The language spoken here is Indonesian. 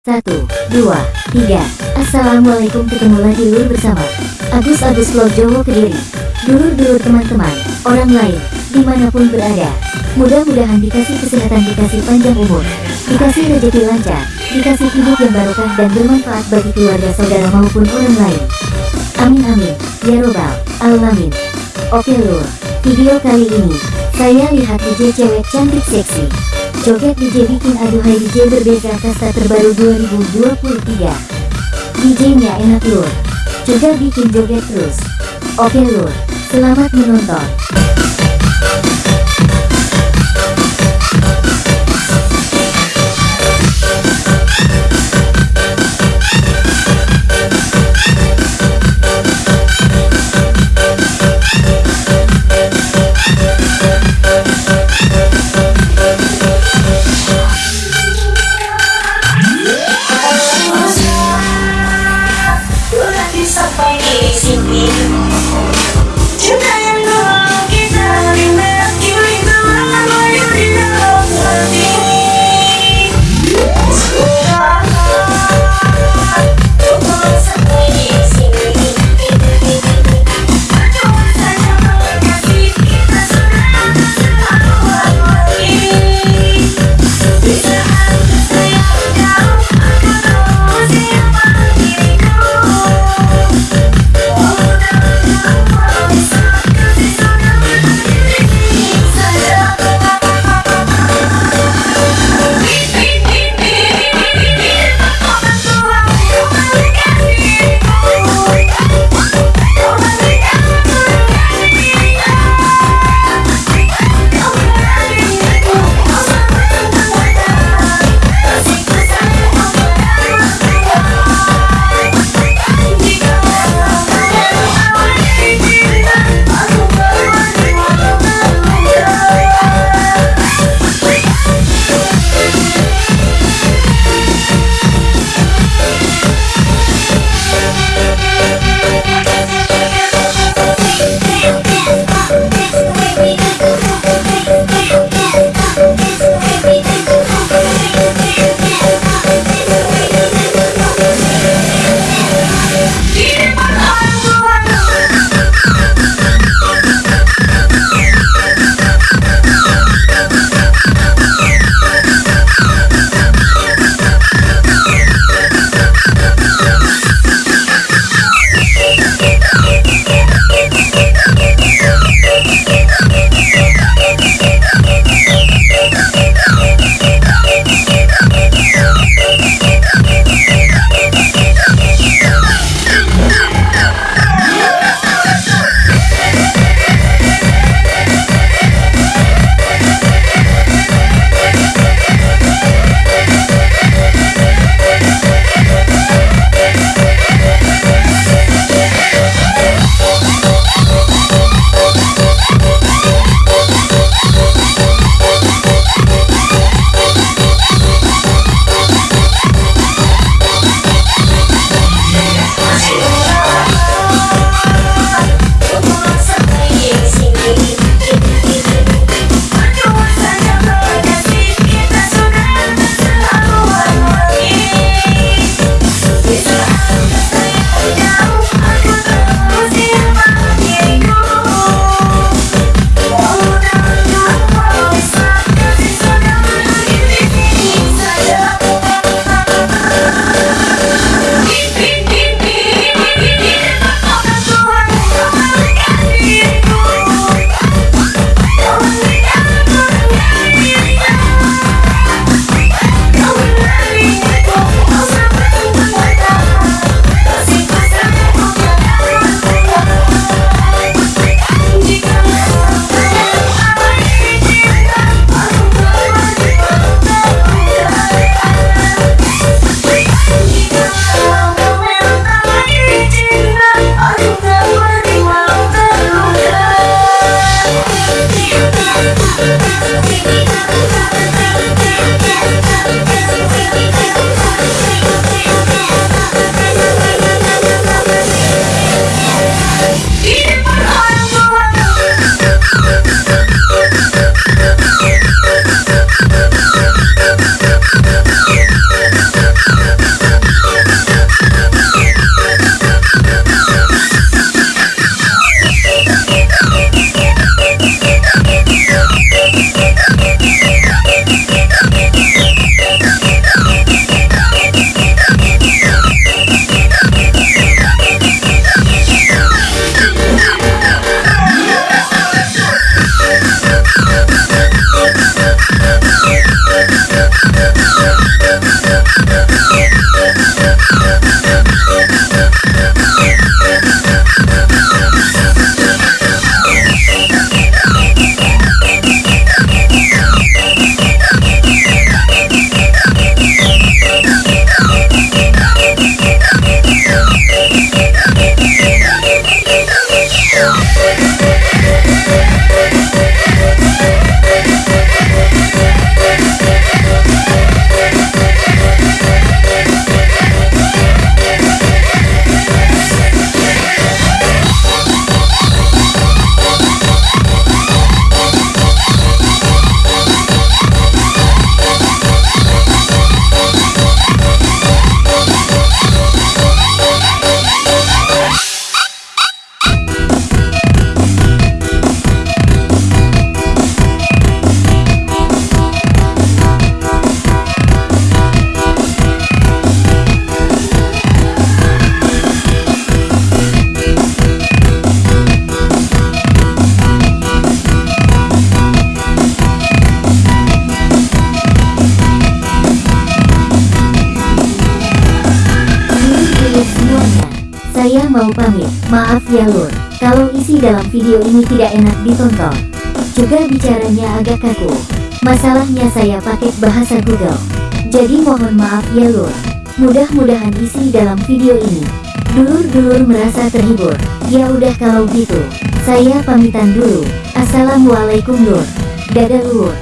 Satu, dua, tiga. Assalamualaikum ketemu lagi lur bersama Agus Agus Vlog Jowo Kediri. Dulur-dulur teman-teman, orang lain, di mana pun berada. Mudah-mudahan dikasih kesehatan, dikasih panjang umur, dikasih rezeki lancar, dikasih hidup yang barokah dan bermanfaat bagi keluarga saudara maupun orang lain. Amin amin, ya robbal alamin. Oke lur, video kali ini, saya lihat DJ cewek cantik seksi. Joget DJ bikin aduhai DJ berbeda kasta terbaru 2023 DJ-nya enak lur. Juga bikin joget terus. Oke lur, selamat menonton pamit, maaf ya lur, kalau isi dalam video ini tidak enak ditonton. Juga bicaranya agak kaku. Masalahnya saya pakai bahasa Google. Jadi mohon maaf ya lur. Mudah-mudahan isi dalam video ini. Dulur-dulur merasa terhibur. Ya udah kalau gitu, saya pamitan dulu. Assalamualaikum lur. Dadah lur.